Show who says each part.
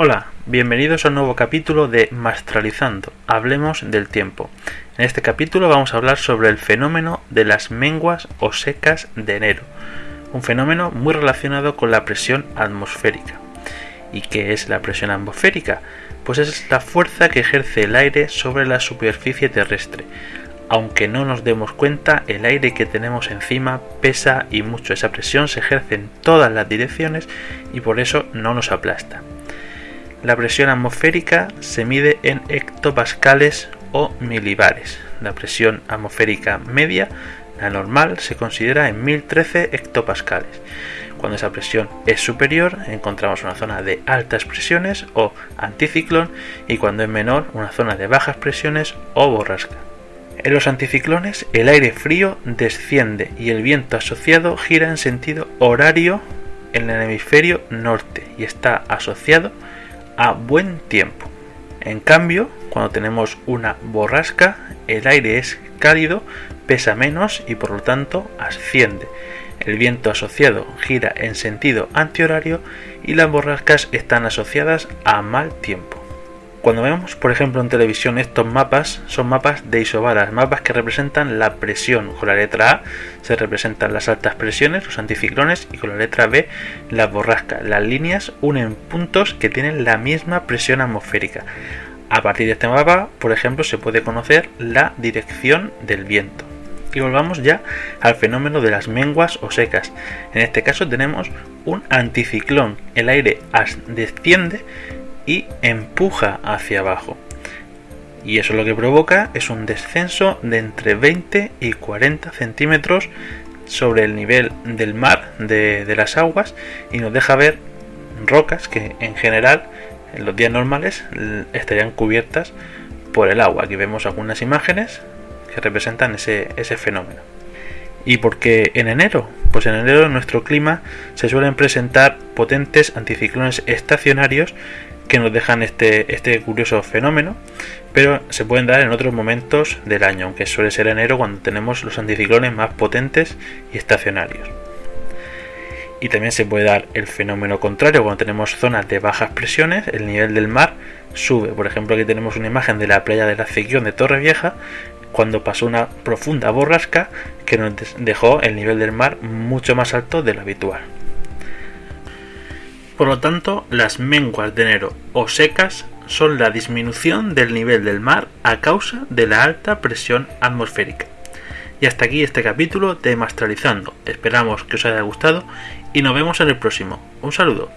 Speaker 1: Hola, bienvenidos a un nuevo capítulo de Mastralizando, hablemos del tiempo. En este capítulo vamos a hablar sobre el fenómeno de las menguas o secas de enero, un fenómeno muy relacionado con la presión atmosférica. ¿Y qué es la presión atmosférica? Pues es la fuerza que ejerce el aire sobre la superficie terrestre. Aunque no nos demos cuenta, el aire que tenemos encima pesa y mucho. Esa presión se ejerce en todas las direcciones y por eso no nos aplasta. La presión atmosférica se mide en hectopascales o milibares. La presión atmosférica media, la normal, se considera en 1013 hectopascales. Cuando esa presión es superior, encontramos una zona de altas presiones o anticiclón y cuando es menor, una zona de bajas presiones o borrasca. En los anticiclones, el aire frío desciende y el viento asociado gira en sentido horario en el hemisferio norte y está asociado a buen tiempo. En cambio, cuando tenemos una borrasca, el aire es cálido, pesa menos y por lo tanto asciende. El viento asociado gira en sentido antihorario y las borrascas están asociadas a mal tiempo. Cuando vemos, por ejemplo, en televisión estos mapas, son mapas de isobaras, mapas que representan la presión. Con la letra A se representan las altas presiones, los anticiclones, y con la letra B las borrascas. Las líneas unen puntos que tienen la misma presión atmosférica. A partir de este mapa, por ejemplo, se puede conocer la dirección del viento. Y volvamos ya al fenómeno de las menguas o secas. En este caso tenemos un anticiclón. El aire desciende y empuja hacia abajo. Y eso lo que provoca es un descenso de entre 20 y 40 centímetros sobre el nivel del mar, de, las aguas, y nos deja ver rocas que en general en los días normales estarían cubiertas por el agua. Aquí vemos algunas imágenes que representan ese, ese fenómeno. ¿Y por qué en enero? Pues en enero en nuestro clima se suelen presentar potentes anticiclones estacionarios que nos dejan este, este curioso fenómeno, pero se pueden dar en otros momentos del año, aunque suele ser enero cuando tenemos los anticiclones más potentes y estacionarios. Y también se puede dar el fenómeno contrario, cuando tenemos zonas de bajas presiones, el nivel del mar sube. Por ejemplo, aquí tenemos una imagen de la playa de la Cequión de Torre Vieja, cuando pasó una profunda borrasca que nos dejó el nivel del mar mucho más alto de lo habitual. Por lo tanto, las menguas de enero o secas son la disminución del nivel del mar a causa de la alta presión atmosférica. Y hasta aquí este capítulo de Mastralizando. Esperamos que os haya gustado y nos vemos en el próximo. Un saludo.